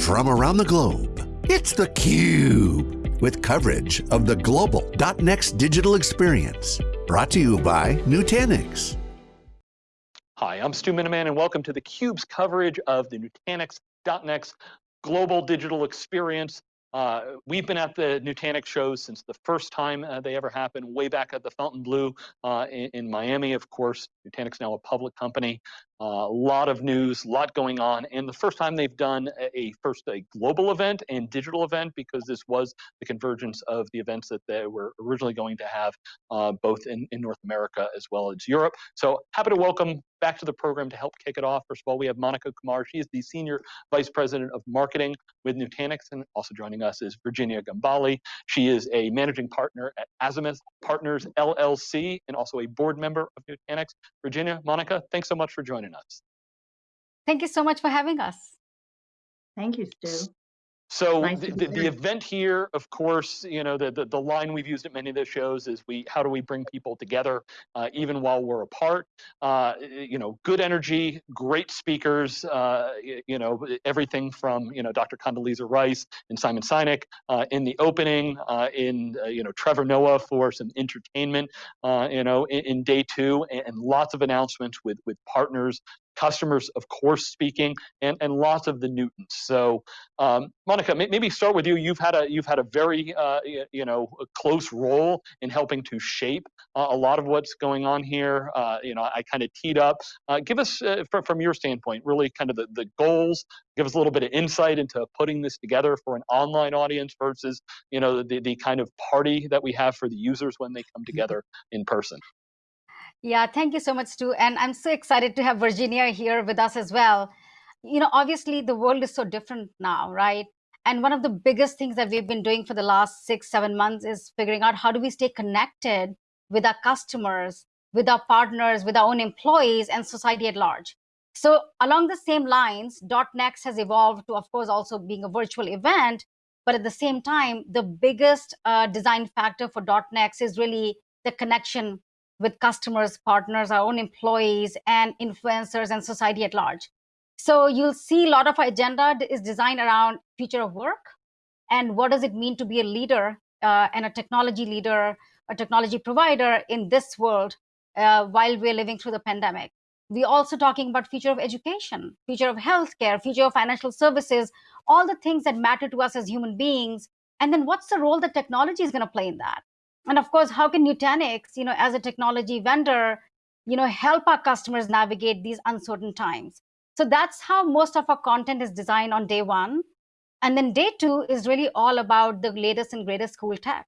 from around the globe. It's theCUBE, with coverage of the global .next digital experience. Brought to you by Nutanix. Hi, I'm Stu Miniman and welcome to theCUBE's coverage of the Nutanix .next global digital experience. Uh, we've been at the Nutanix shows since the first time uh, they ever happened, way back at the Fontainebleau uh, in, in, Miami, of course. Nutanix now a public company. A lot of news, a lot going on, and the first time they've done a, a, first a global event and digital event because this was the convergence of the events that they were originally going to have uh, both in, in North America as well as Europe. So happy to welcome back to the program to help kick it off. First of all, we have Monica Kumar. She is the Senior Vice President of Marketing with Nutanix, and also joining us is Virginia Gambale. She is a Managing Partner at Azimuth Partners LLC and also a board member of Nutanix. Virginia, Monica, thanks so much for joining us. Thank you so much for having us. Thank you, Stu. So the, the, the, event here, of course, you know, the, the, the, line we've used at many of the shows is we, how do we bring people together uh, even while we're apart? Uh, you know, good energy, great speakers, uh, you know, everything from, you know, Dr. Condoleezza Rice and Simon Sinek uh, in the opening, uh, in, uh, you know, Trevor Noah for some entertainment, you know, in, in, day two, and, and lots of announcements with, with partners customers, of course, speaking, and, and lots of the Nutants. So, um, Monica, maybe start with you. You've had a you've had a very uh, you know close role in helping to shape uh, a lot of what's going on here. Uh, you know, I kind of teed up. Uh, give us uh, from from your standpoint, really kind of the the goals. Give us a little bit of insight into putting this together for an online audience versus you know the the kind of party that we have for the users when they come mm-hmm. together in person. Yeah, thank you so much, Stu. And I'm so excited to have Virginia here with us as well. You know, obviously the world is so different now, right? And one of the biggest things that we've been doing for the last six, seven months is figuring out how do we stay connected with our customers, with our partners, with our own employees and society at large. So along the same lines, .next has evolved to, of course, also being a virtual event. But at the same time, the biggest uh, design factor for .next is really the connection with customers, partners, our own employees, and influencers and society at large. So you'll see a lot of our agenda is designed around future of work and what does it mean to be a leader uh, and a technology leader, a technology provider in this world uh, while we're living through the pandemic. We're also talking about future of education, future of healthcare, future of financial services, all the things that matter to us as human beings. And then what's the role that technology is going to play in that? And of course how can nutanix you know as a technology vendor you know help our customers navigate these uncertain times? So that's how most of our content is designed on day one. And then day two is really all about the latest and greatest cool tech.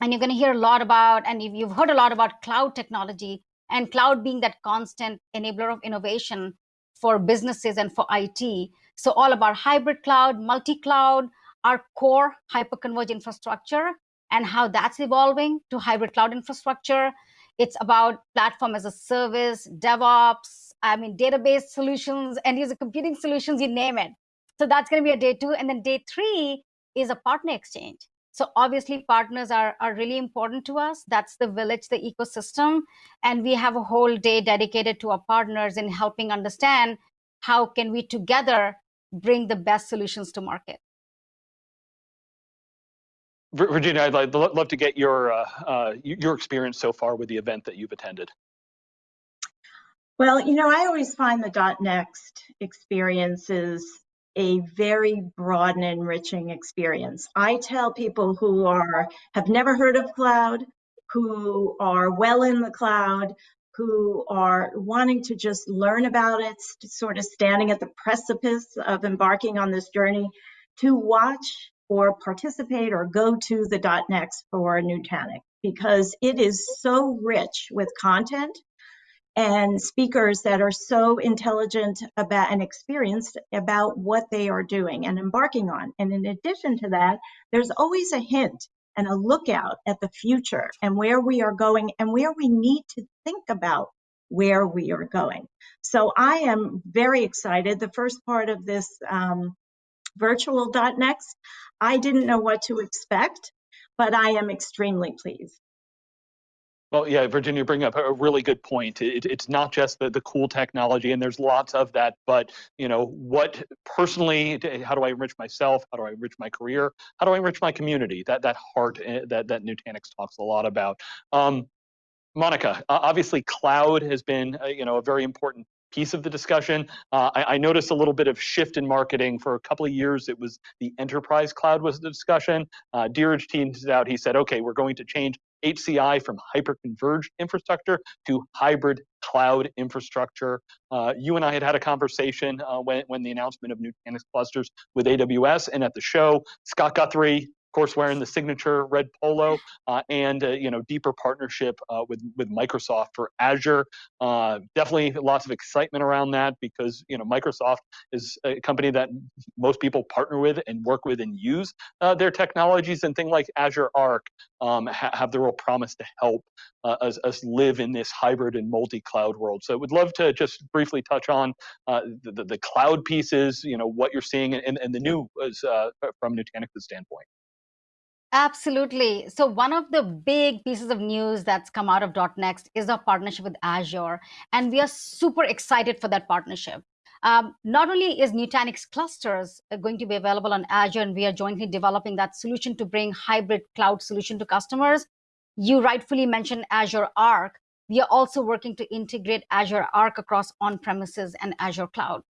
And you're going to hear a lot about and you've heard a lot about cloud technology and cloud being that constant enabler of innovation for businesses and for IT. So all about hybrid cloud, multi-cloud, our core hyperconverged infrastructure, and how that's evolving to hybrid cloud infrastructure. It's about platform as a service, DevOps, I mean, database solutions, end user computing solutions, you name it. So that's going to be a day two. And then day three is a partner exchange. So obviously partners are, are really important to us. That's the village, the ecosystem. And we have a whole day dedicated to our partners in helping understand how can we together bring the best solutions to market. Virginia, I'd love to get your uh, uh, your experience so far with the event that you've attended. Well, you know, I always find the .next experience is a very broad and enriching experience. I tell people who are have never heard of cloud, who are well in the cloud, who are wanting to just learn about it, sort of standing at the precipice of embarking on this journey, to watch or participate or go to the .next for Nutanix because it is so rich with content and speakers that are so intelligent about and experienced about what they are doing and embarking on. And in addition to that, there's always a hint and a lookout at the future and where we are going and where we need to think about where we are going. So I am very excited. The first part of this um, virtual.next. I didn't know what to expect, but I am extremely pleased. Well, yeah, Virginia, bring up a really good point. It, it's not just the, the cool technology, and there's lots of that, but you know, what personally, how do I enrich myself? How do I enrich my career? How do I enrich my community? That that heart eh, that that Nutanix talks a lot about. Um, Monica, obviously, cloud has been uh, you know a very important piece of the discussion. Uh, I, I, noticed a little bit of shift in marketing for a couple of years. It was the enterprise cloud was the discussion. Uh, Dheeraj teamed out. He said, okay, we're going to change HCI from hyper-converged infrastructure to hybrid cloud infrastructure. Uh, you and I had had a conversation uh, when, when the announcement of Nutanix clusters with AWS and at the show, Scott Guthrie, of course, wearing the signature red polo, uh, and uh, you know deeper partnership uh, with with Microsoft for Azure. Uh, definitely lots of excitement around that because you know Microsoft is a company that most people partner with and work with and use uh, their technologies, and things like Azure Arc um, ha have the real promise to help uh, us, us, live in this hybrid and multi-cloud world. So, I would love to just briefly touch on the, the, the, cloud pieces, you know, what you're seeing, and, and the new from Nutanix's standpoint. Absolutely. So one of the big pieces of news that's come out of .next is our partnership with Azure, and we are super excited for that partnership. Um, not only is Nutanix clusters uh, going to be available on Azure, and we are jointly developing that solution to bring hybrid cloud solution to customers. You rightfully mentioned Azure Arc. We are also working to integrate Azure Arc across on-premises and Azure Cloud.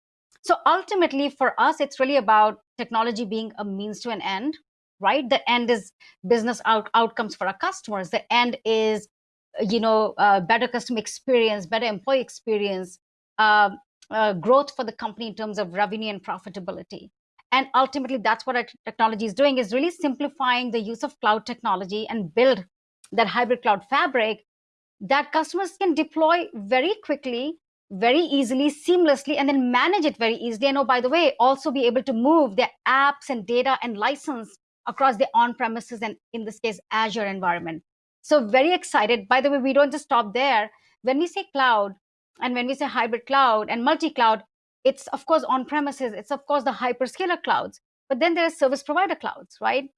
So ultimately, for us, it's really about technology being a means to an end right? The end is business out outcomes for our customers. The end is, you know, uh, better customer experience, better employee experience, uh, uh, growth for the company in terms of revenue and profitability. And ultimately, that's what our technology is doing is really simplifying the use of cloud technology and build that hybrid cloud fabric that customers can deploy very quickly, very easily, seamlessly, and then manage it very easily. And oh, by the way, also be able to move their apps and data and license across the on-premises and in this case, Azure environment. So very excited. By the way, we don't just stop there. When we say cloud and when we say hybrid cloud and multi-cloud, it's of course on-premises, it's of course the hyperscaler clouds, but then there are service provider clouds, right?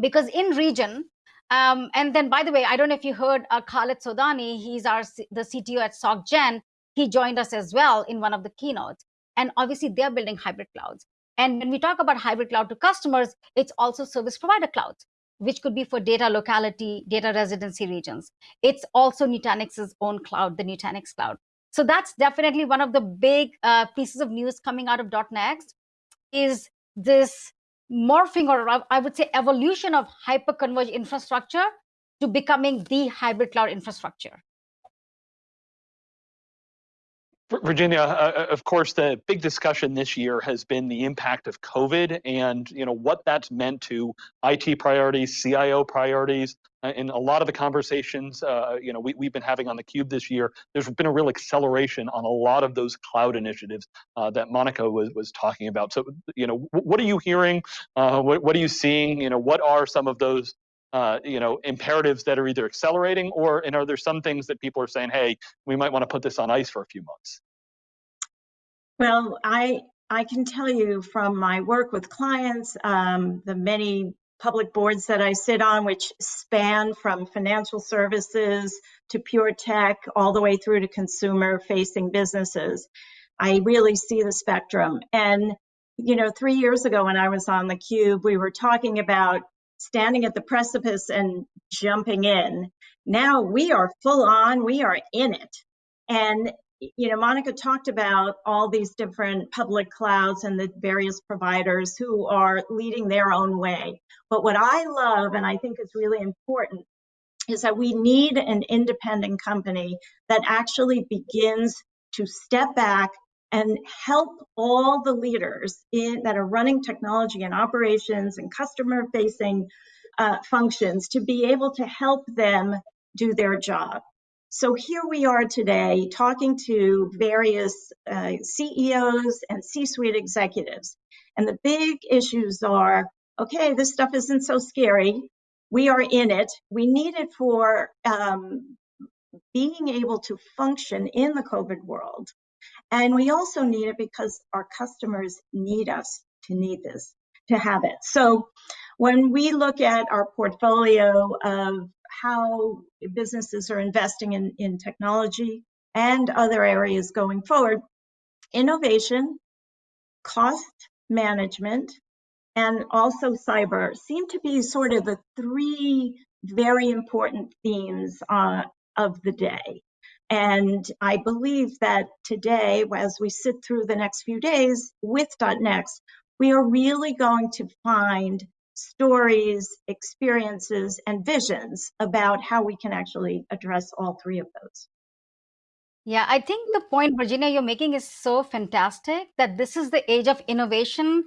Because in region, um, and then by the way, I don't know if you heard uh, Khaled Sodani, he's our the CTO at SocGen. He joined us as well in one of the keynotes. And obviously they're building hybrid clouds. And when we talk about hybrid cloud to customers, it's also service provider clouds, which could be for data locality, data residency regions. It's also Nutanix's own cloud, the Nutanix cloud. So that's definitely one of the big uh, pieces of news coming out of .next is this morphing or I would say evolution of hyper-converged infrastructure to becoming the hybrid cloud infrastructure. Virginia, uh, uh, of course, the big discussion this year has been the impact of COVID and you know what that's meant to IT priorities, CIO priorities. Uh, in a lot of the conversations, uh, you know, we, we've been having on the Cube this year, there's been a real acceleration on a lot of those cloud initiatives uh, that Monica was was talking about. So, you know, what are you hearing? Uh, what, what are you seeing? You know, what are some of those uh, you know, imperatives that are either accelerating or, and are there some things that people are saying, hey, we might want to put this on ice for a few months? Well, I I can tell you from my work with clients, um, the many public boards that I sit on, which span from financial services to pure tech, all the way through to consumer facing businesses. I really see the spectrum. And, you know, three years ago when I was on the Cube, we were talking about standing at the precipice and jumping in. Now we are full on, we are in it. And, you know, Monica talked about all these different public clouds and the various providers who are leading their own way. But what I love, and I think is really important, is that we need an independent company that actually begins to step back and help all the leaders in, that are running technology and operations and customer facing uh, functions to be able to help them do their job. So here we are today talking to various uh, CEOs and C-suite executives. And the big issues are, okay, this stuff isn't so scary. We are in it. We need it for um, being able to function in the COVID world. And we also need it because our customers need us to need this, to have it. So when we look at our portfolio of how businesses are investing in, in technology and other areas going forward, innovation, cost management, and also cyber seem to be sort of the three very important themes uh, of the day. And I believe that today, as we sit through the next few days with .next, we are really going to find stories, experiences, and visions about how we can actually address all three of those. Yeah, I think the point, Virginia, you're making is so fantastic that this is the age of innovation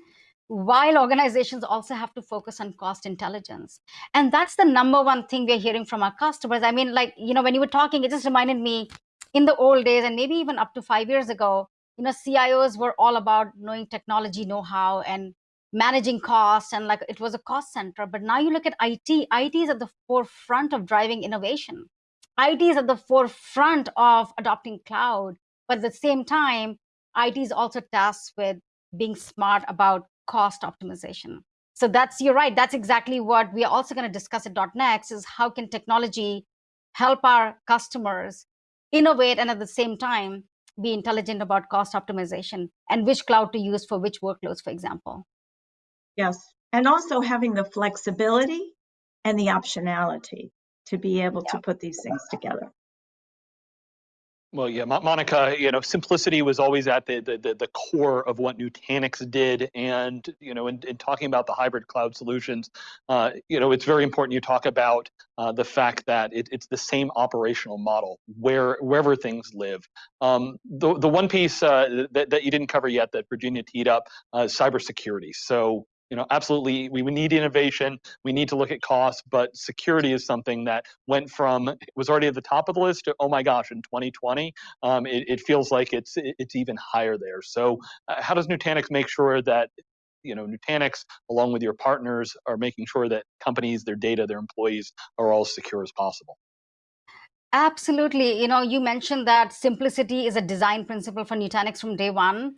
while organizations also have to focus on cost intelligence. And that's the number one thing we're hearing from our customers. I mean, like, you know, when you were talking, it just reminded me in the old days and maybe even up to five years ago, you know, CIOs were all about knowing technology know-how and managing costs and like it was a cost center. But now you look at IT, IT is at the forefront of driving innovation. IT is at the forefront of adopting cloud. But at the same time, IT is also tasked with being smart about cost optimization. So that's, you're right, that's exactly what we are also going to discuss at .next is how can technology help our customers innovate and at the same time be intelligent about cost optimization and which cloud to use for which workloads, for example. Yes, and also having the flexibility and the optionality to be able yeah. to put these things together. Well, yeah, Monica, you know, simplicity was always at the, the, the core of what Nutanix did. And, you know, in, in talking about the hybrid cloud solutions, uh, you know, it's very important you talk about uh, the fact that it, it's the same operational model where wherever things live. Um, the, the one piece uh, that, that you didn't cover yet that Virginia teed up, uh, cybersecurity. So you know, absolutely, we, need innovation. We need to look at costs, but security is something that went from was already at the top of the list to oh my gosh, in 2020, um, it, it, feels like it's it's even higher there. So, uh, how does Nutanix make sure that you know Nutanix, along with your partners, are making sure that companies, their data, their employees are all as secure as possible? Absolutely. You know, you mentioned that simplicity is a design principle for Nutanix from day one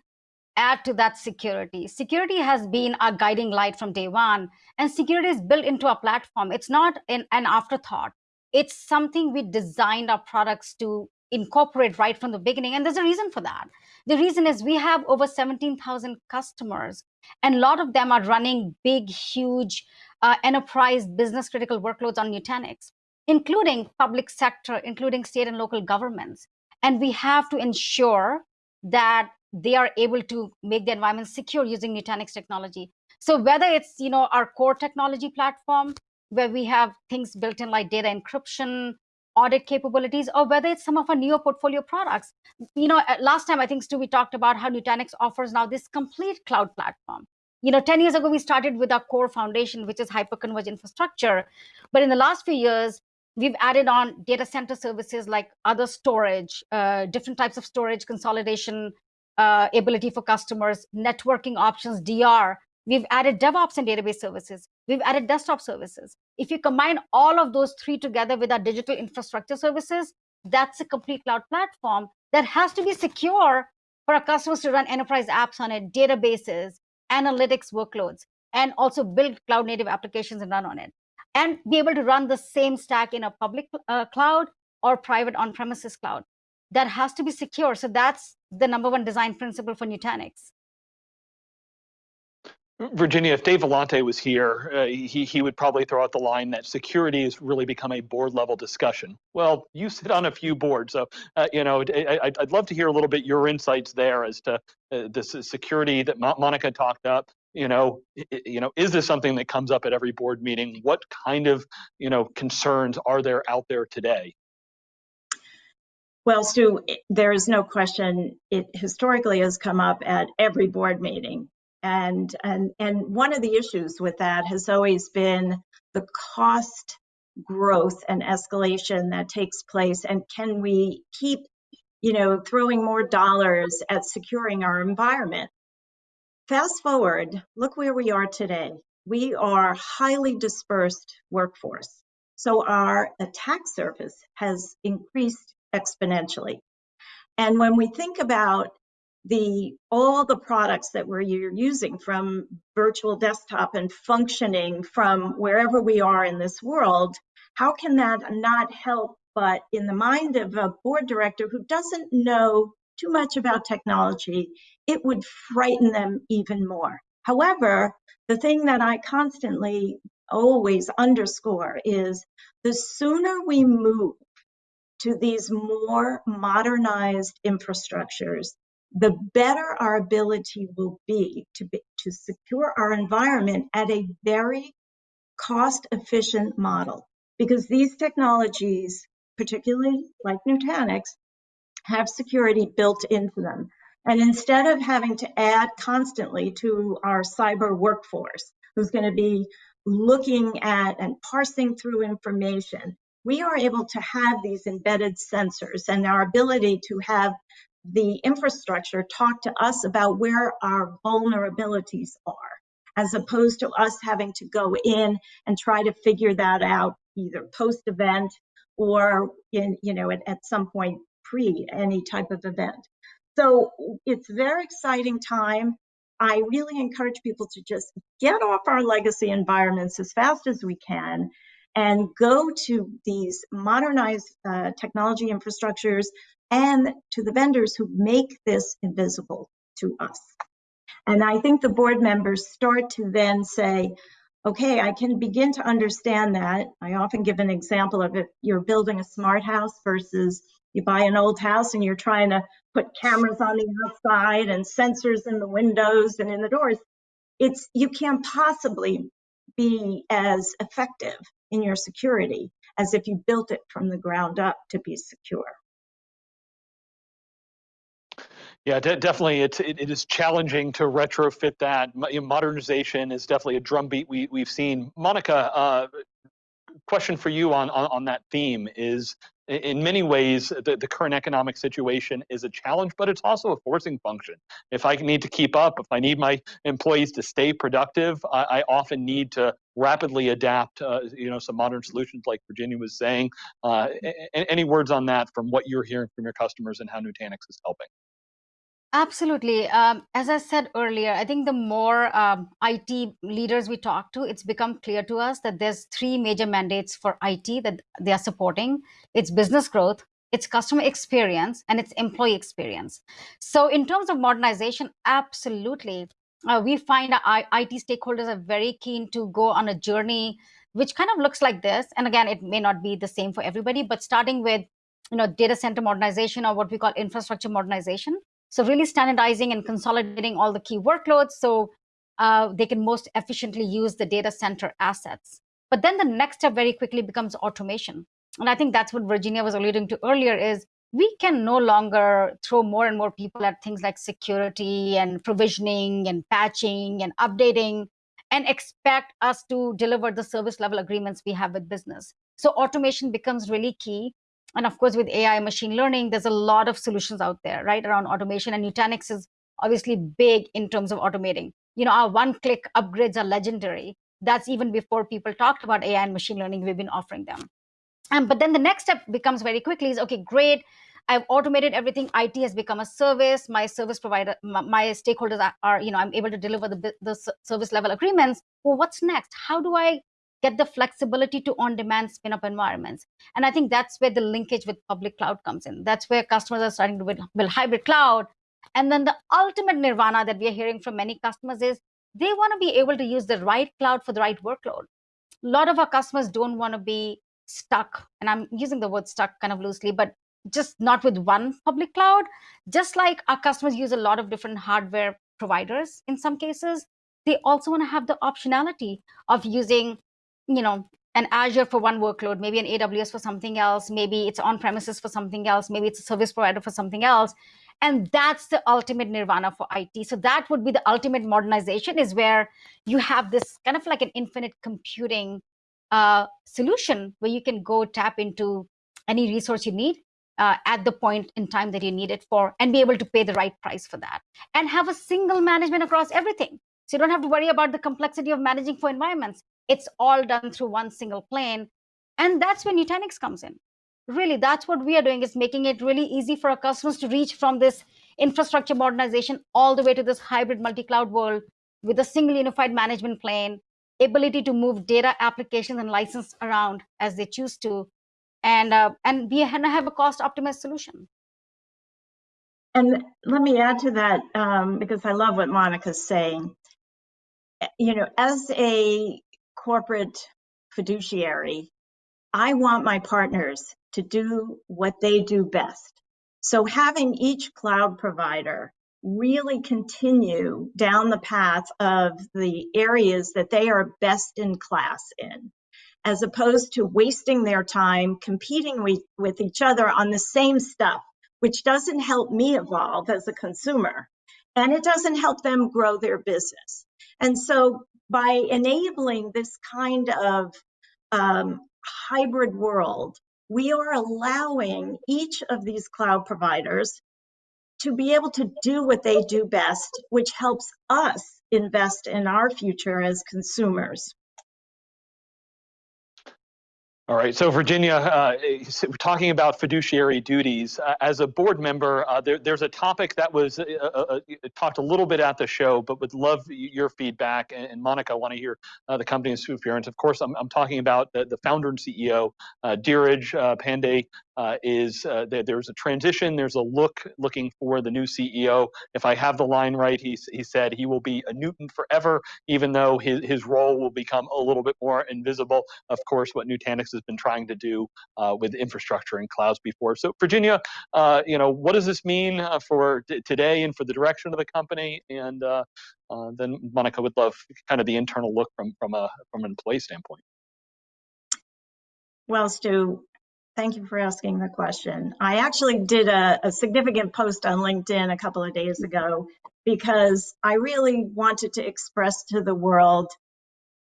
add to that security. Security has been our guiding light from day one, and security is built into our platform. It's not an, an afterthought. It's something we designed our products to incorporate right from the beginning, and there's a reason for that. The reason is we have over 17,000 customers, and a lot of them are running big, huge uh, enterprise business critical workloads on Nutanix, including public sector, including state and local governments. And we have to ensure that they are able to make the environment secure using Nutanix technology. So whether it's you know our core technology platform where we have things built in like data encryption, audit capabilities, or whether it's some of our newer portfolio products. You know, last time I think Stu we talked about how Nutanix offers now this complete cloud platform. You know, 10 years ago we started with our core foundation, which is hyperconverged infrastructure. But in the last few years, we've added on data center services like other storage, uh, different types of storage consolidation uh, ability for customers, networking options, DR. We've added DevOps and database services. We've added desktop services. If you combine all of those three together with our digital infrastructure services, that's a complete cloud platform that has to be secure for our customers to run enterprise apps on it, databases, analytics workloads, and also build cloud native applications and run on it. And be able to run the same stack in a public uh, cloud or private on-premises cloud that has to be secure. So that's the number one design principle for Nutanix. Virginia, if Dave Vellante was here, uh, he, he would probably throw out the line that security has really become a board level discussion. Well, you sit on a few boards, so uh, you know I, would love to hear a little bit your insights there as to uh, this security that Monica talked up. You know, you know, is this something that comes up at every board meeting? What kind of you know concerns are there out there today? Well, Stu, there is no question it historically has come up at every board meeting. And, and, and one of the issues with that has always been the cost growth and escalation that takes place. And can we keep, you know, throwing more dollars at securing our environment? Fast forward, look where we are today. We are highly dispersed workforce. So our attack surface has increased exponentially. And when we think about the all the products that we're using from virtual desktop and functioning from wherever we are in this world, how can that not help but in the mind of a board director who doesn't know too much about technology, it would frighten them even more. However, the thing that I constantly always underscore is the sooner we move to these more modernized infrastructures, the better our ability will be to, be, to secure our environment at a very cost efficient model. Because these technologies particularly like Nutanix, have security built into them. And instead of having to add constantly to our cyber workforce, who's going to be looking at and parsing through information, we are able to have these embedded sensors and our ability to have the infrastructure talk to us about where our vulnerabilities are, as opposed to us having to go in and try to figure that out either post event or in, you know, at, at some point pre any type of event. So it's very exciting time. I really encourage people to just get off our legacy environments as fast as we can and go to these modernized uh, technology infrastructures and to the vendors who make this invisible to us. And I think the board members start to then say, okay, I can begin to understand that. I often give an example of if you're building a smart house versus you buy an old house and you're trying to put cameras on the outside and sensors in the windows and in the doors. It's you can't possibly be as effective in your security as if you built it from the ground up to be secure. Yeah, de definitely. It's it, it is challenging to retrofit that. Modernization is definitely a drumbeat we we've seen. Monica, uh, question for you on, on on that theme is in many ways, the, the current economic situation is a challenge, but it's also a forcing function. If I need to keep up, if I need my employees to stay productive, I, I often need to rapidly adapt, uh, you know, some modern solutions like Virginia was saying. Uh, any words on that from what you're hearing from your customers and how Nutanix is helping? Absolutely. Um, as I said earlier, I think the more um, IT leaders we talk to, it's become clear to us that there's three major mandates for IT that they are supporting. It's business growth, it's customer experience, and it's employee experience. So in terms of modernization, absolutely. Uh, we find our IT stakeholders are very keen to go on a journey which kind of looks like this. And again, it may not be the same for everybody, but starting with you know, data center modernization or what we call infrastructure modernization, so really standardizing and consolidating all the key workloads so uh, they can most efficiently use the data center assets. But then the next step very quickly becomes automation. And I think that's what Virginia was alluding to earlier is we can no longer throw more and more people at things like security and provisioning and patching and updating and expect us to deliver the service level agreements we have with business. So automation becomes really key and of course, with AI machine learning, there's a lot of solutions out there, right, around automation. And Nutanix is obviously big in terms of automating. You know, our one-click upgrades are legendary. That's even before people talked about AI and machine learning, we've been offering them. Um, but then the next step becomes very quickly is, okay, great, I've automated everything. IT has become a service. My service provider, my, my stakeholders are, are, you know, I'm able to deliver the, the service level agreements. Well, what's next? How do I get the flexibility to on-demand spin-up environments. And I think that's where the linkage with public cloud comes in. That's where customers are starting to build, build hybrid cloud. And then the ultimate nirvana that we are hearing from many customers is they want to be able to use the right cloud for the right workload. A lot of our customers don't want to be stuck, and I'm using the word stuck kind of loosely, but just not with one public cloud. Just like our customers use a lot of different hardware providers in some cases, they also want to have the optionality of using you know, an Azure for one workload, maybe an AWS for something else, maybe it's on premises for something else, maybe it's a service provider for something else. And that's the ultimate nirvana for IT. So that would be the ultimate modernization is where you have this kind of like an infinite computing uh, solution where you can go tap into any resource you need uh, at the point in time that you need it for and be able to pay the right price for that and have a single management across everything. So you don't have to worry about the complexity of managing for environments. It's all done through one single plane. And that's where Nutanix comes in. Really, that's what we are doing is making it really easy for our customers to reach from this infrastructure modernization all the way to this hybrid multi-cloud world with a single unified management plane ability to move data applications and license around as they choose to, and uh, and we have a cost optimized solution. And let me add to that um, because I love what Monica's saying. You know, as a corporate fiduciary, I want my partners to do what they do best. So having each cloud provider really continue down the path of the areas that they are best in class in, as opposed to wasting their time competing with, with each other on the same stuff, which doesn't help me evolve as a consumer and it doesn't help them grow their business. And so by enabling this kind of um, hybrid world, we are allowing each of these cloud providers to be able to do what they do best, which helps us invest in our future as consumers. All right, so Virginia, uh, talking about fiduciary duties, uh, as a board member, uh, there, there's a topic that was uh, uh, uh, talked a little bit at the show, but would love your feedback. And, and Monica, I want to hear the company's experience. Of course, I'm, I'm talking about the, the founder and CEO, Dheeraj Pandey, uh, is uh, there, there's a transition, there's a look looking for the new CEO. If I have the line right, he, he said he will be a Nutant forever, even though his, his role will become a little bit more invisible. Of course, what Nutanix has been trying to do uh, with infrastructure and clouds before. So Virginia, uh, you know, what does this mean uh, for today and for the direction of the company? And uh, then Monica would love kind of the internal look from, from, a, from an employee standpoint. Well, Stu, Thank you for asking the question. I actually did a, a, significant post on LinkedIn a couple of days ago because I really wanted to express to the world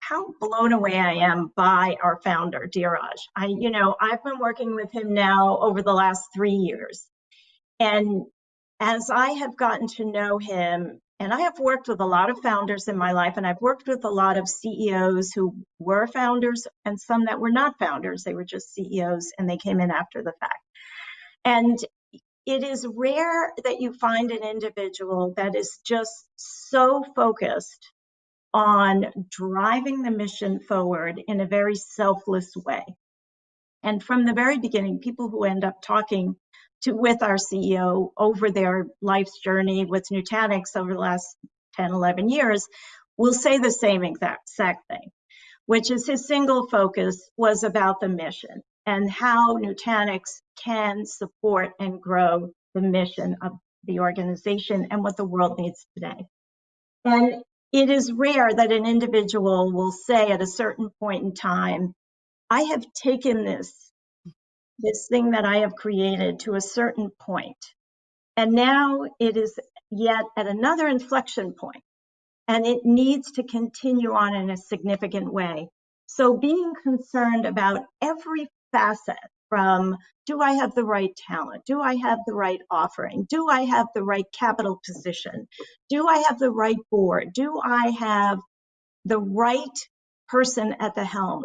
how blown away I am by our founder, Dheeraj. I, you know, I've been working with him now over the last three years. And as I have gotten to know him and I have worked with a lot of founders in my life, and I've worked with a lot of CEOs who were founders and some that were not founders. They were just CEOs and they came in after the fact. And it is rare that you find an individual that is just so focused on driving the mission forward in a very selfless way. And from the very beginning, people who end up talking to with our CEO over their life's journey with Nutanix over the last 10, 11 years will say the same exact, exact thing, which is his single focus was about the mission and how Nutanix can support and grow the mission of the organization and what the world needs today. And it is rare that an individual will say at a certain point in time, I have taken this this thing that I have created to a certain point. And now it is yet at another inflection point, and it needs to continue on in a significant way. So being concerned about every facet from do I have the right talent? Do I have the right offering? Do I have the right capital position? Do I have the right board? Do I have the right person at the helm?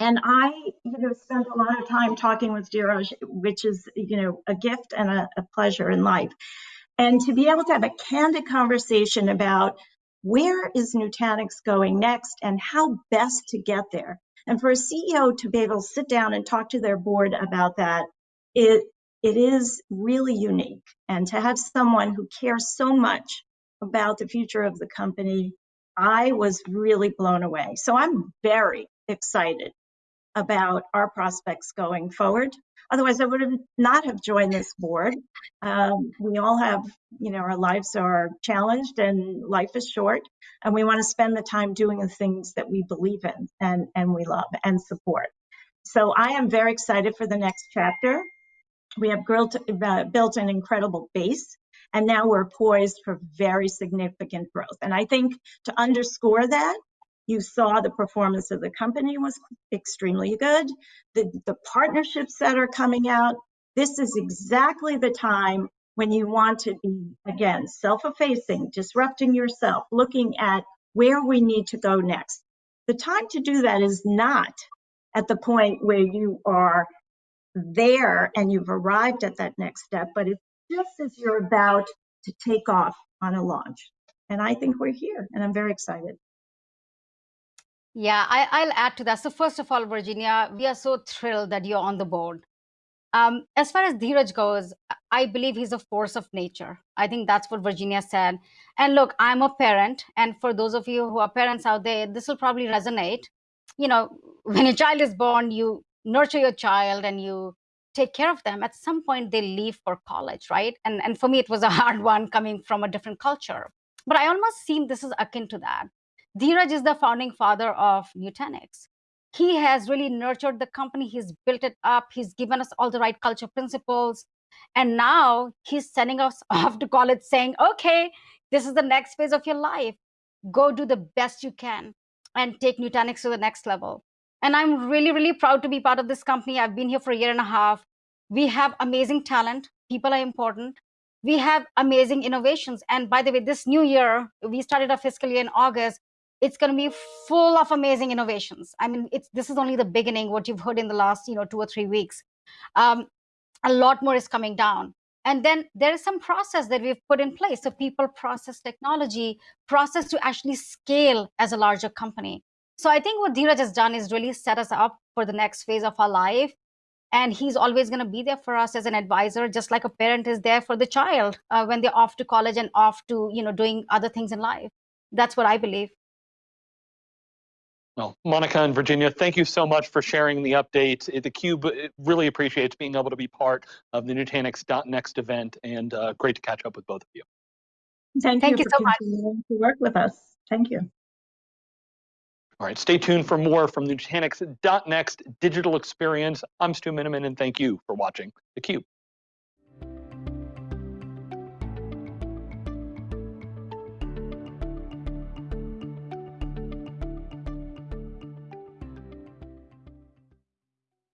And I, you know, spent a lot of time talking with Dheeraj, which is, you know, a gift and a, a pleasure in life. And to be able to have a candid conversation about where is Nutanix going next and how best to get there. And for a CEO to be able to sit down and talk to their board about that, it it is really unique. And to have someone who cares so much about the future of the company, I was really blown away. So I'm very excited about our prospects going forward. Otherwise, I would have not have joined this board. Um, we all have, you know, our lives are challenged and life is short, and we want to spend the time doing the things that we believe in and, and we love and support. So I am very excited for the next chapter. We have built, uh, built an incredible base, and now we're poised for very significant growth. And I think to underscore that, you saw the performance of the company was extremely good. The, the partnerships that are coming out, this is exactly the time when you want to be, again, self-effacing, disrupting yourself, looking at where we need to go next. The time to do that is not at the point where you are there and you've arrived at that next step, but it's just as you're about to take off on a launch. And I think we're here and I'm very excited. Yeah, I, I'll add to that. So first of all, Virginia, we are so thrilled that you're on the board. Um, as far as Dheeraj goes, I believe he's a force of nature. I think that's what Virginia said. And look, I'm a parent, and for those of you who are parents out there, this will probably resonate. You know, when a child is born, you nurture your child and you take care of them. At some point, they leave for college, right? And and for me, it was a hard one coming from a different culture. But I almost seem this is akin to that. Dheeraj is the founding father of Nutanix. He has really nurtured the company. He's built it up. He's given us all the right culture principles. And now he's sending us off to college saying okay this is the next phase of your life. Go do the best you can and take nutanix to the next level. And i'm really really proud to be part of this company. I've been here for a year and a half. We have amazing talent. People are important. We have amazing innovations. And by the way this new year we started our fiscal year in august it's going to be full of amazing innovations. I mean, it's this is only the beginning. What you've heard in the last, you know, two or three weeks, um, a lot more is coming down. And then there is some process that we've put in place. So people, process, technology, process to actually scale as a larger company. So I think what Dheeraj has done is really set us up for the next phase of our life. And he's always going to be there for us as an advisor, just like a parent is there for the child uh, when they're off to college and off to, you know, doing other things in life. That's what I believe. Well, Monica and Virginia, thank you so much for sharing the update. The Cube really appreciates being able to be part of the Nutanix Next event and uh, great to catch up with both of you. Thank, Thank you, you so much. continuing to work with us. Thank you. All right, stay tuned for more from Nutanix Next digital experience. I'm Stu Miniman and thank you for watching theCUBE.